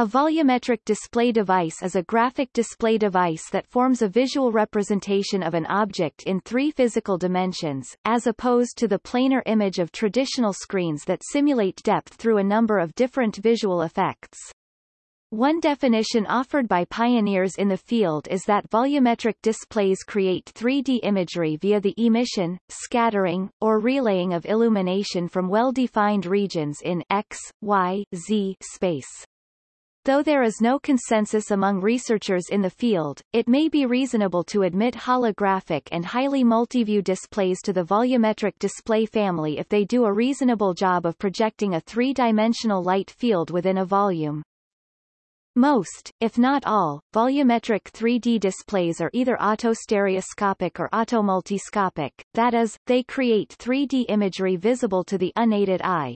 A volumetric display device is a graphic display device that forms a visual representation of an object in three physical dimensions, as opposed to the planar image of traditional screens that simulate depth through a number of different visual effects. One definition offered by pioneers in the field is that volumetric displays create 3D imagery via the emission, scattering, or relaying of illumination from well-defined regions in X, Y, Z space. Though there is no consensus among researchers in the field, it may be reasonable to admit holographic and highly multiview displays to the volumetric display family if they do a reasonable job of projecting a three-dimensional light field within a volume. Most, if not all, volumetric 3D displays are either autostereoscopic or automultiscopic, that is, they create 3D imagery visible to the unaided eye,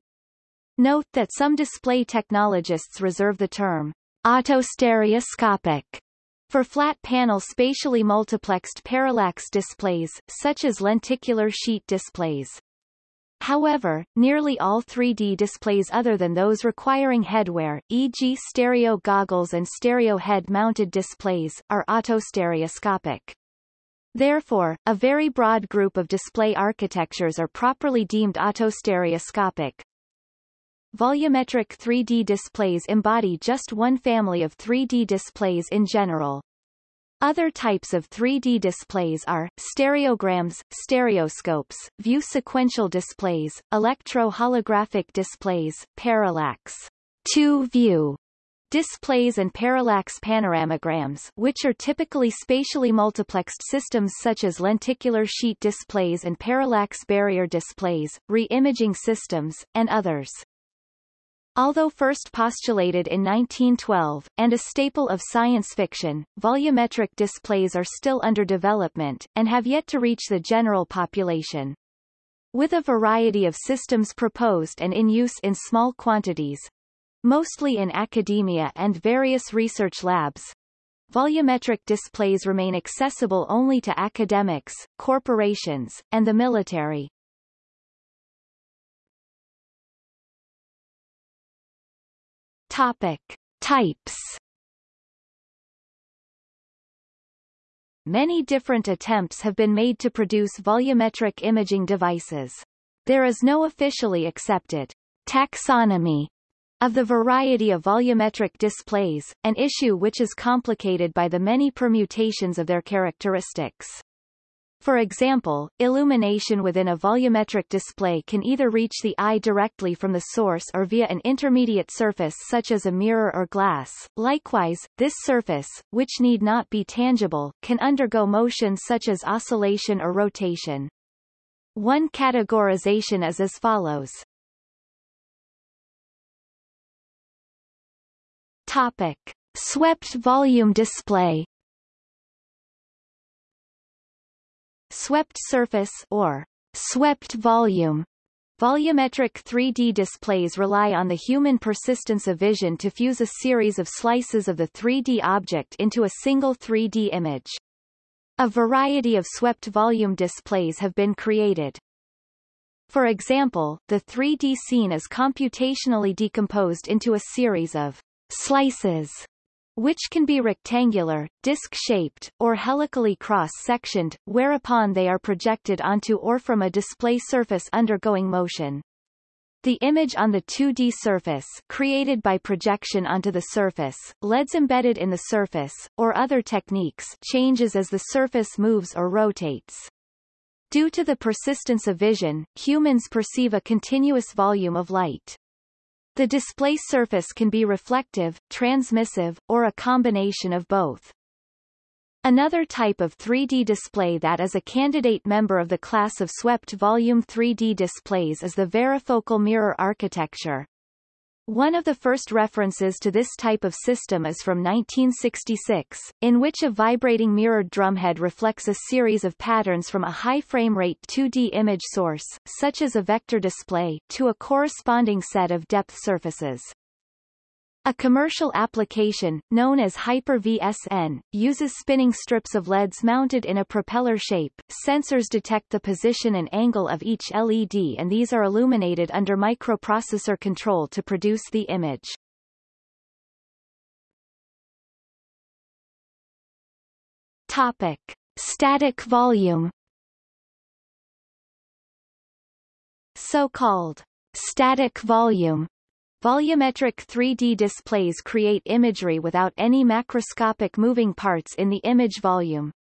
Note that some display technologists reserve the term autostereoscopic for flat panel spatially multiplexed parallax displays, such as lenticular sheet displays. However, nearly all 3D displays other than those requiring headwear, e.g. stereo goggles and stereo head-mounted displays, are autostereoscopic. Therefore, a very broad group of display architectures are properly deemed autostereoscopic, Volumetric 3D displays embody just one family of 3D displays in general. Other types of 3D displays are, stereograms, stereoscopes, view sequential displays, electro-holographic displays, parallax, two-view displays and parallax panoramograms which are typically spatially multiplexed systems such as lenticular sheet displays and parallax barrier displays, re-imaging systems, and others. Although first postulated in 1912, and a staple of science fiction, volumetric displays are still under development, and have yet to reach the general population. With a variety of systems proposed and in use in small quantities, mostly in academia and various research labs, volumetric displays remain accessible only to academics, corporations, and the military. Topic. Types Many different attempts have been made to produce volumetric imaging devices. There is no officially accepted taxonomy of the variety of volumetric displays, an issue which is complicated by the many permutations of their characteristics. For example, illumination within a volumetric display can either reach the eye directly from the source or via an intermediate surface such as a mirror or glass. Likewise, this surface, which need not be tangible, can undergo motion such as oscillation or rotation. One categorization is as follows. Topic. Swept volume display Swept surface or swept volume Volumetric 3D displays rely on the human persistence of vision to fuse a series of slices of the 3D object into a single 3D image. A variety of swept volume displays have been created. For example, the 3D scene is computationally decomposed into a series of slices which can be rectangular, disc-shaped, or helically cross-sectioned, whereupon they are projected onto or from a display surface undergoing motion. The image on the 2D surface created by projection onto the surface, LEDs embedded in the surface, or other techniques changes as the surface moves or rotates. Due to the persistence of vision, humans perceive a continuous volume of light. The display surface can be reflective, transmissive, or a combination of both. Another type of 3D display that is a candidate member of the class of swept volume 3D displays is the varifocal mirror architecture. One of the first references to this type of system is from 1966, in which a vibrating mirrored drumhead reflects a series of patterns from a high frame rate 2D image source, such as a vector display, to a corresponding set of depth surfaces. A commercial application, known as Hyper-VSN, uses spinning strips of LEDs mounted in a propeller shape. Sensors detect the position and angle of each LED and these are illuminated under microprocessor control to produce the image. Topic. Static volume So-called static volume Volumetric 3D displays create imagery without any macroscopic moving parts in the image volume.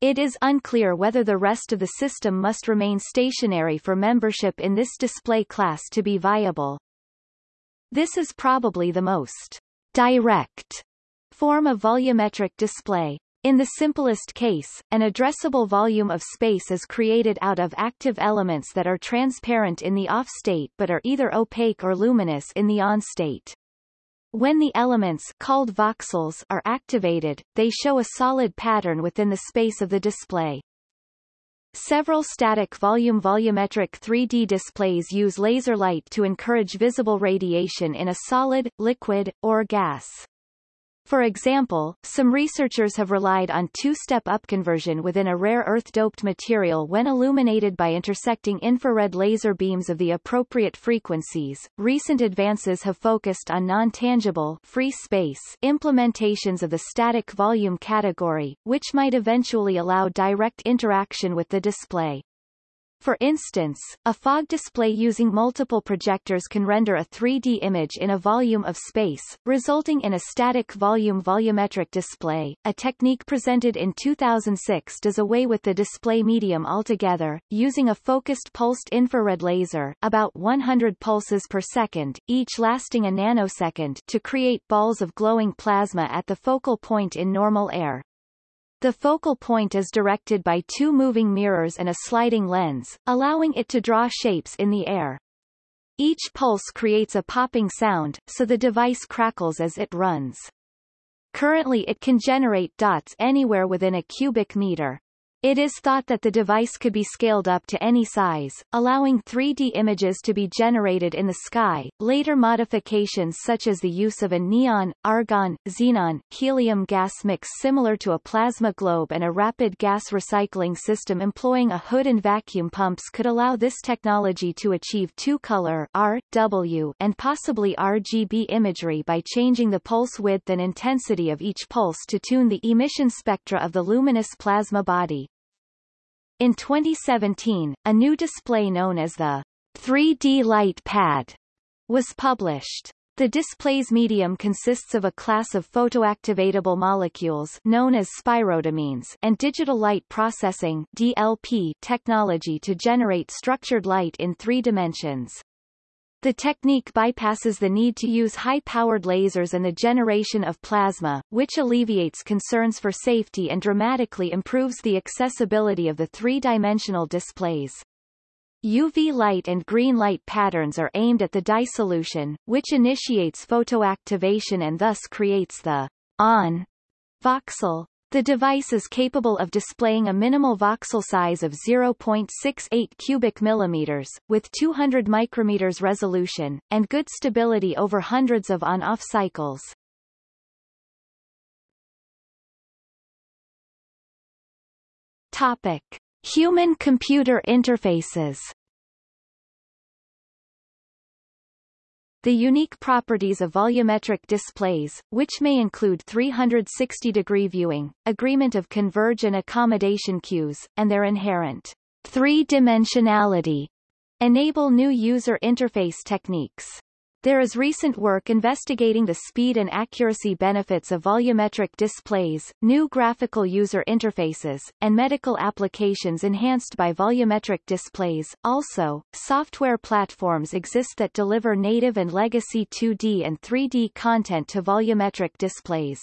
It is unclear whether the rest of the system must remain stationary for membership in this display class to be viable. This is probably the most direct form of volumetric display. In the simplest case, an addressable volume of space is created out of active elements that are transparent in the off state but are either opaque or luminous in the on state. When the elements called voxels are activated, they show a solid pattern within the space of the display. Several static volume volumetric 3D displays use laser light to encourage visible radiation in a solid, liquid, or gas. For example, some researchers have relied on two-step upconversion within a rare earth-doped material when illuminated by intersecting infrared laser beams of the appropriate frequencies. Recent advances have focused on non-tangible free space implementations of the static volume category, which might eventually allow direct interaction with the display. For instance, a fog display using multiple projectors can render a 3D image in a volume of space, resulting in a static volume volumetric display. A technique presented in 2006 does away with the display medium altogether, using a focused pulsed infrared laser about 100 pulses per second, each lasting a nanosecond to create balls of glowing plasma at the focal point in normal air. The focal point is directed by two moving mirrors and a sliding lens, allowing it to draw shapes in the air. Each pulse creates a popping sound, so the device crackles as it runs. Currently it can generate dots anywhere within a cubic meter. It is thought that the device could be scaled up to any size, allowing 3D images to be generated in the sky. Later modifications such as the use of a neon, argon, xenon, helium gas mix similar to a plasma globe and a rapid gas recycling system employing a hood and vacuum pumps could allow this technology to achieve two-color R, W, and possibly RGB imagery by changing the pulse width and intensity of each pulse to tune the emission spectra of the luminous plasma body. In 2017, a new display known as the 3D Light Pad was published. The display's medium consists of a class of photoactivatable molecules known as spirorhodamines and digital light processing DLP technology to generate structured light in three dimensions. The technique bypasses the need to use high-powered lasers and the generation of plasma, which alleviates concerns for safety and dramatically improves the accessibility of the three-dimensional displays. UV light and green light patterns are aimed at the dye solution, which initiates photoactivation and thus creates the on voxel the device is capable of displaying a minimal voxel size of 0.68 cubic millimeters, with 200 micrometers resolution, and good stability over hundreds of on-off cycles. Topic. Human-computer interfaces The unique properties of volumetric displays, which may include 360-degree viewing, agreement of converge and accommodation cues, and their inherent three-dimensionality, enable new user interface techniques. There is recent work investigating the speed and accuracy benefits of volumetric displays, new graphical user interfaces, and medical applications enhanced by volumetric displays. Also, software platforms exist that deliver native and legacy 2D and 3D content to volumetric displays.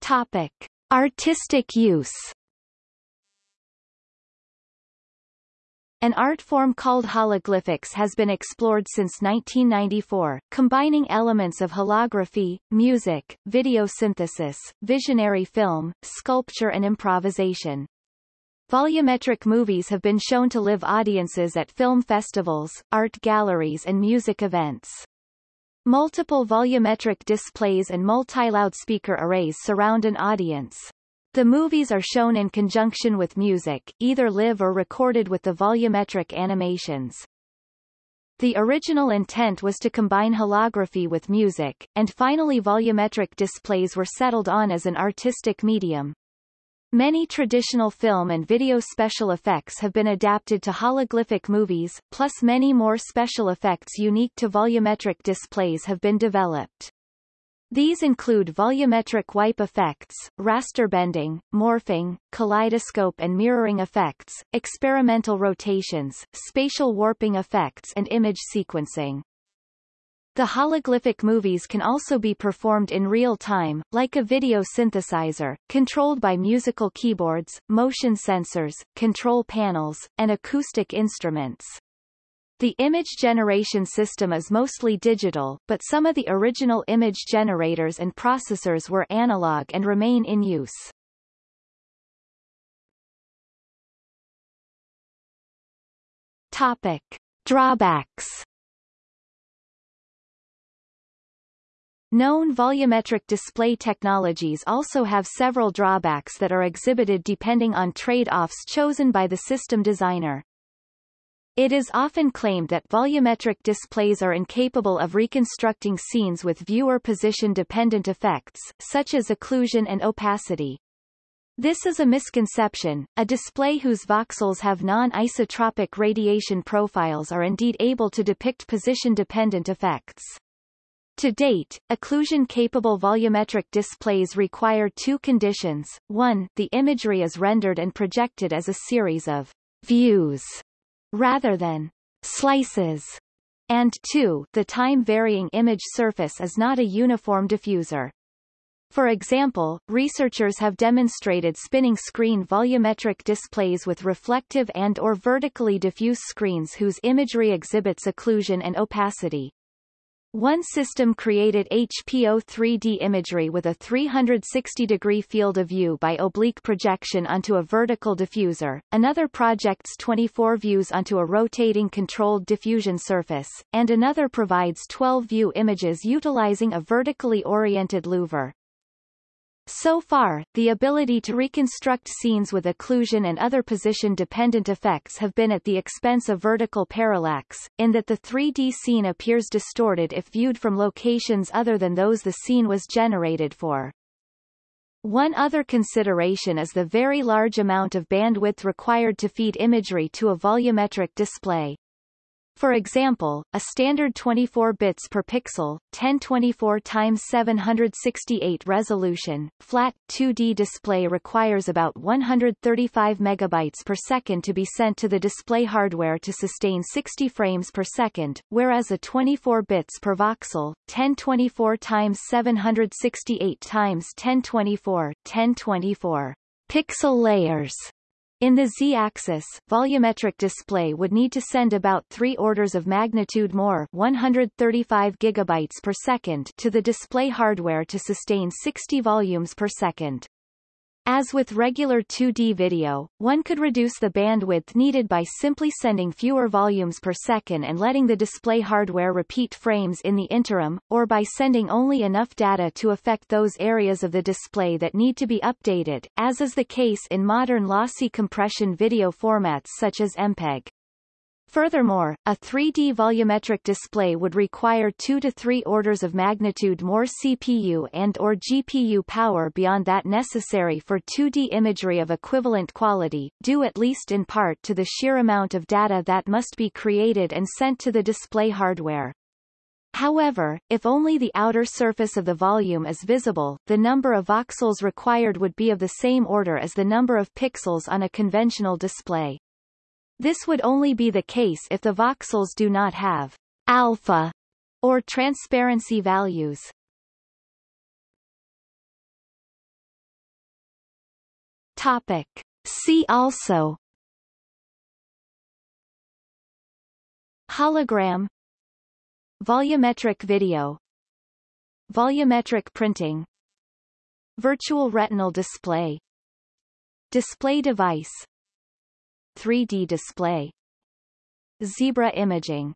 Topic. Artistic use An art form called hologlyphics has been explored since 1994, combining elements of holography, music, video synthesis, visionary film, sculpture and improvisation. Volumetric movies have been shown to live audiences at film festivals, art galleries and music events. Multiple volumetric displays and multi-loudspeaker arrays surround an audience. The movies are shown in conjunction with music, either live or recorded with the volumetric animations. The original intent was to combine holography with music, and finally volumetric displays were settled on as an artistic medium. Many traditional film and video special effects have been adapted to hologlyphic movies, plus many more special effects unique to volumetric displays have been developed. These include volumetric wipe effects, raster bending, morphing, kaleidoscope and mirroring effects, experimental rotations, spatial warping effects and image sequencing. The hologlyphic movies can also be performed in real time, like a video synthesizer, controlled by musical keyboards, motion sensors, control panels, and acoustic instruments. The image generation system is mostly digital, but some of the original image generators and processors were analog and remain in use. Topic. Drawbacks Known volumetric display technologies also have several drawbacks that are exhibited depending on trade-offs chosen by the system designer. It is often claimed that volumetric displays are incapable of reconstructing scenes with viewer position-dependent effects, such as occlusion and opacity. This is a misconception. A display whose voxels have non-isotropic radiation profiles are indeed able to depict position-dependent effects. To date, occlusion-capable volumetric displays require two conditions. One, the imagery is rendered and projected as a series of views rather than slices. And two, the time-varying image surface is not a uniform diffuser. For example, researchers have demonstrated spinning screen volumetric displays with reflective and or vertically diffuse screens whose imagery exhibits occlusion and opacity. One system created HPO 3D imagery with a 360-degree field of view by oblique projection onto a vertical diffuser, another projects 24 views onto a rotating controlled diffusion surface, and another provides 12 view images utilizing a vertically oriented louver. So far, the ability to reconstruct scenes with occlusion and other position-dependent effects have been at the expense of vertical parallax, in that the 3D scene appears distorted if viewed from locations other than those the scene was generated for. One other consideration is the very large amount of bandwidth required to feed imagery to a volumetric display. For example, a standard 24 bits per pixel, 1024 x 768 resolution, flat 2D display requires about 135 megabytes per second to be sent to the display hardware to sustain 60 frames per second, whereas a 24 bits per voxel, 1024 x 768 x 1024, 1024 pixel layers in the z-axis, volumetric display would need to send about 3 orders of magnitude more 135 gigabytes per second to the display hardware to sustain 60 volumes per second. As with regular 2D video, one could reduce the bandwidth needed by simply sending fewer volumes per second and letting the display hardware repeat frames in the interim, or by sending only enough data to affect those areas of the display that need to be updated, as is the case in modern lossy compression video formats such as MPEG. Furthermore, a 3D volumetric display would require 2 to 3 orders of magnitude more CPU and or GPU power beyond that necessary for 2D imagery of equivalent quality, due at least in part to the sheer amount of data that must be created and sent to the display hardware. However, if only the outer surface of the volume is visible, the number of voxels required would be of the same order as the number of pixels on a conventional display. This would only be the case if the voxels do not have alpha or transparency values. Topic. See also. Hologram. Volumetric video. Volumetric printing. Virtual retinal display. Display device 3D display. Zebra imaging